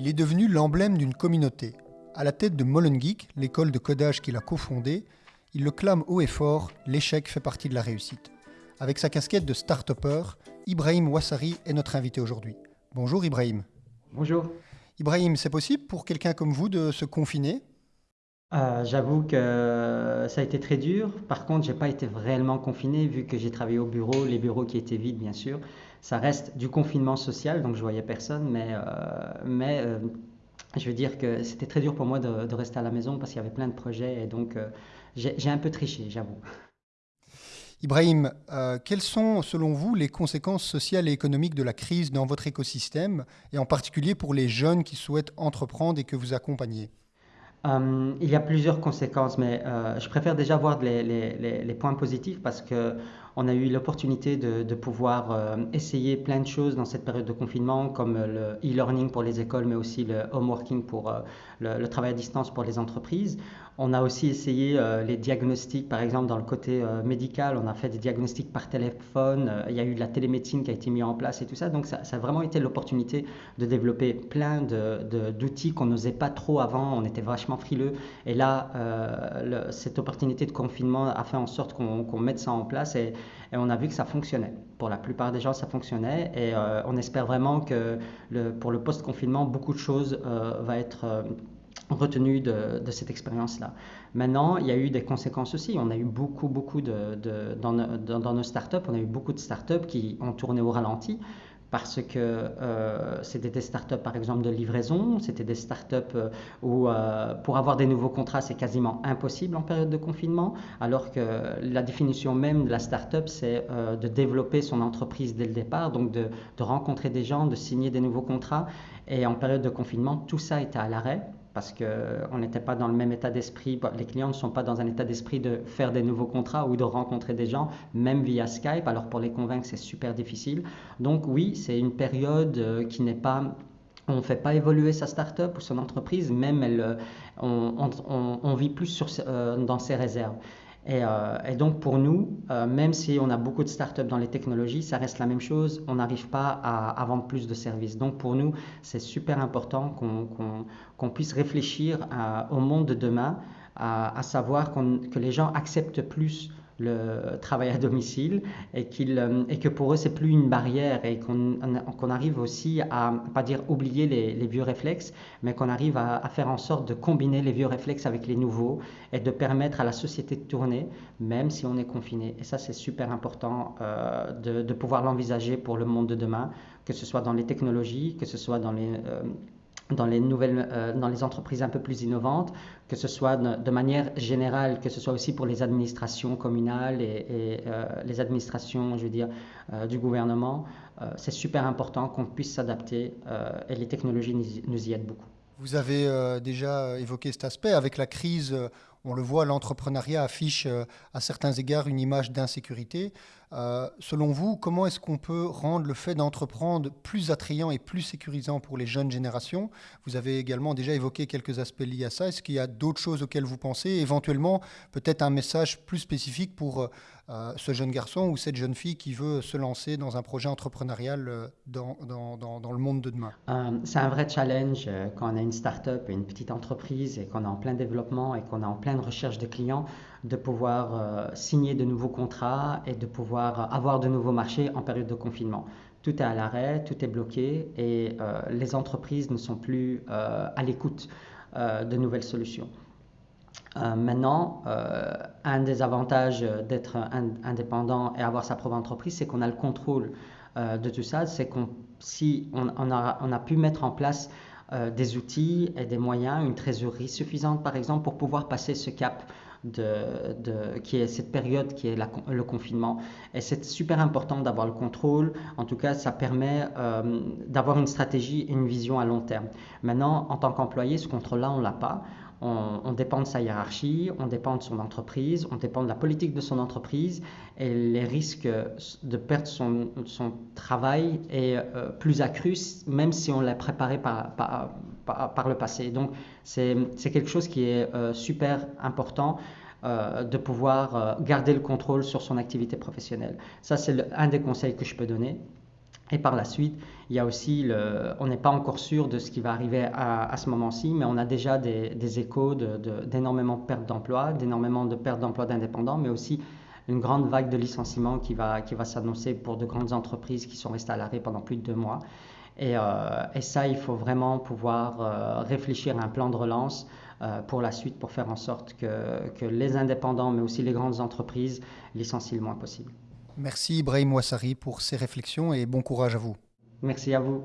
Il est devenu l'emblème d'une communauté. À la tête de Molengeek, l'école de codage qu'il a cofondée, il le clame haut et fort, l'échec fait partie de la réussite. Avec sa casquette de start-upper, Ibrahim Ouassari est notre invité aujourd'hui. Bonjour Ibrahim. Bonjour. Ibrahim, c'est possible pour quelqu'un comme vous de se confiner? Euh, J'avoue que ça a été très dur. Par contre, j'ai pas été réellement confiné vu que j'ai travaillé au bureau, les bureaux qui étaient vides bien sûr ça reste du confinement social, donc je voyais personne, mais, euh, euh, je veux dire que c'était très dur pour moi de, rester à la maison parce qu'il y avait plein de projets et donc j'ai un peu triché, j'avoue. Ibrahim, quelles sont selon vous les conséquences sociales et économiques de la crise dans votre écosystème et en particulier pour les jeunes qui souhaitent entreprendre et que vous accompagnez? Il y a plusieurs conséquences, mais je préfère déjà voir les, points positifs parce que on a eu l'opportunité de, pouvoir euh, essayer plein de choses dans cette période de confinement, comme le e-learning pour les écoles, mais aussi le home working pour euh, le, travail à distance pour les entreprises. On a aussi essayé euh, les diagnostics, par exemple dans le côté médical, on a fait des diagnostics par téléphone, il y a eu de la télémédecine qui a été mise en place et tout ça. Donc ça, a vraiment été l'opportunité de développer plein d'outils qu'on n'osait pas trop avant, on était vachement frileux. Et là, cette opportunité de confinement a fait en sorte qu'on mette ça en place. Et on a vu que ça fonctionnait. Pour la plupart des gens, ça fonctionnait. Et euh, on espère vraiment que pour le post-confinement, beaucoup de choses euh, vont être euh, retenues de, cette expérience-là. Maintenant, il y a eu des conséquences aussi. On a eu beaucoup, beaucoup de, dans, nos startups, on a eu beaucoup de startups qui ont tourné au ralenti parce que euh, c'était des startups par exemple de livraison, c'était des startups euh, où euh, pour avoir des nouveaux contrats c'est quasiment impossible en période de confinement, alors que la définition même de la startup c'est euh, de développer son entreprise dès le départ, donc de, de rencontrer des gens, de signer des nouveaux contrats. Et en période de confinement, tout ça était à l'arrêt parce qu'on n'était pas dans le même état d'esprit. Les clients ne sont pas dans un état d'esprit de faire des nouveaux contrats ou de rencontrer des gens, même via Skype. Alors pour les convaincre, c'est super difficile. Donc oui, c'est une période euh, qui n'est pas on ne fait pas évoluer sa start-up ou son entreprise, même elle, euh, on, vit plus euh, dans ses réserves. Euh, et, donc pour nous, euh, même si on a beaucoup de startups dans les technologies, ça reste la même chose. On n'arrive pas à, vendre plus de services. Donc pour nous, c'est super important qu'on puisse réfléchir au monde de demain, à, savoir que les gens acceptent plus le travail à domicile et, euh, et que pour eux c'est plus une barrière et qu'on arrive aussi à pas dire oublier les, vieux réflexes mais qu'on arrive à, faire en sorte de combiner les vieux réflexes avec les nouveaux et de permettre à la société de tourner même si on est confiné. Et ça c'est super important euh, de, de, pouvoir l'envisager pour le monde de demain que ce soit dans les technologies que ce soit dans les euh, dans les nouvelles, euh, dans les entreprises un peu plus innovantes, que ce soit de, manière générale, que ce soit aussi pour les administrations communales et, euh, les administrations, je veux dire, euh, du gouvernement, c'est super important qu'on puisse s'adapter et les technologies nous, y aident beaucoup. Vous avez déjà évoqué cet aspect avec la crise. On le voit, l'entrepreneuriat affiche à certains égards une image d'insécurité. Euh, selon vous, comment est-ce qu'on peut rendre le fait d'entreprendre plus attrayant et plus sécurisant pour les jeunes générations? Vous avez également déjà évoqué quelques aspects liés à ça. Est-ce qu'il y a d'autres choses auxquelles vous pensez? Éventuellement, peut-être un message plus spécifique pour euh, ce jeune garçon ou cette jeune fille qui veut se lancer dans un projet entrepreneurial euh, dans, le monde de demain? C'est un vrai challenge quand on a une start-up, une petite entreprise et qu'on est en plein développement et qu'on est en pleine recherche de clients de pouvoir signer de nouveaux contrats et de pouvoir avoir de nouveaux marchés en période de confinement. Tout est à l'arrêt, tout est bloqué et euh, les entreprises ne sont plus euh, à l'écoute euh, de nouvelles solutions. maintenant, un des avantages d'être indépendant et avoir sa propre entreprise, c'est qu'on a le contrôle de tout ça. C'est qu'on si on, a, on, a, pu mettre en place des outils et des moyens, une trésorerie suffisante par exemple, pour pouvoir passer ce cap de, qui est cette période qui est le confinement. Et c'est super important d'avoir le contrôle. En tout cas, ça permet euh, d'avoir une stratégie et une vision à long terme. Maintenant, en tant qu'employé, ce contrôle-là, on ne l'a pas. On, dépend de sa hiérarchie, on dépend de son entreprise, on dépend de la politique de son entreprise et les risques de perdre son, son travail est euh, plus accru même si on l'a préparé par, par, par, le passé. Donc c'est quelque chose qui est euh, super important. Euh, de pouvoir garder le contrôle sur son activité professionnelle. Ça, c'est un des conseils que je peux donner. Et par la suite, il y a aussi, le, on n'est pas encore sûr de ce qui va arriver à, ce moment-ci, mais on a déjà des, échos d'énormément de, pertes d'emplois, d'énormément de pertes d'emplois d'indépendants, mais aussi une grande vague de licenciements qui va, qui va s'annoncer pour de grandes entreprises qui sont restées à l'arrêt pendant plus de deux mois. Et, euh, et ça, il faut vraiment pouvoir euh, réfléchir à un plan de relance euh, pour la suite pour faire en sorte que, que les indépendants, mais aussi les grandes entreprises, licencient le moins possible. Merci Ibrahim Ouassari pour ces réflexions et bon courage à vous. Merci à vous.